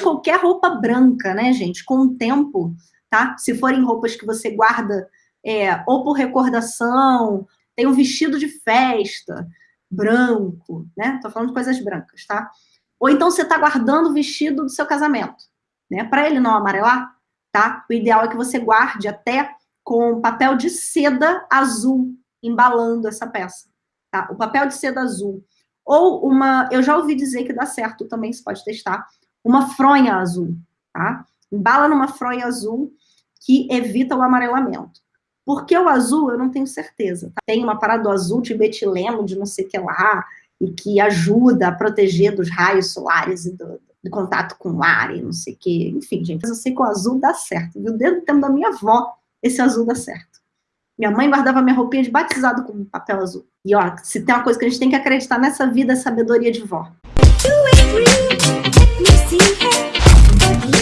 Qualquer roupa branca, né, gente? Com o tempo, tá? Se forem roupas que você guarda é, ou por recordação, tem um vestido de festa branco, né? Tô falando de coisas brancas, tá? Ou então você tá guardando o vestido do seu casamento, né? Para ele não amarelar, tá? O ideal é que você guarde até com papel de seda azul embalando essa peça, tá? O papel de seda azul. Ou uma, eu já ouvi dizer que dá certo também, você pode testar, uma fronha azul, tá? Embala numa fronha azul que evita o amarelamento. Porque o azul, eu não tenho certeza. Tá? Tem uma parada do azul de metileno, de não sei o que lá, e que ajuda a proteger dos raios solares e do, do contato com o ar e não sei o que. Enfim, gente, eu sei que o azul dá certo. Viu? Desde o tempo da minha avó, esse azul dá certo. Minha mãe guardava minha roupinha de batizado com papel azul. E ó, se tem uma coisa que a gente tem que acreditar nessa vida, é sabedoria de vó. Do it,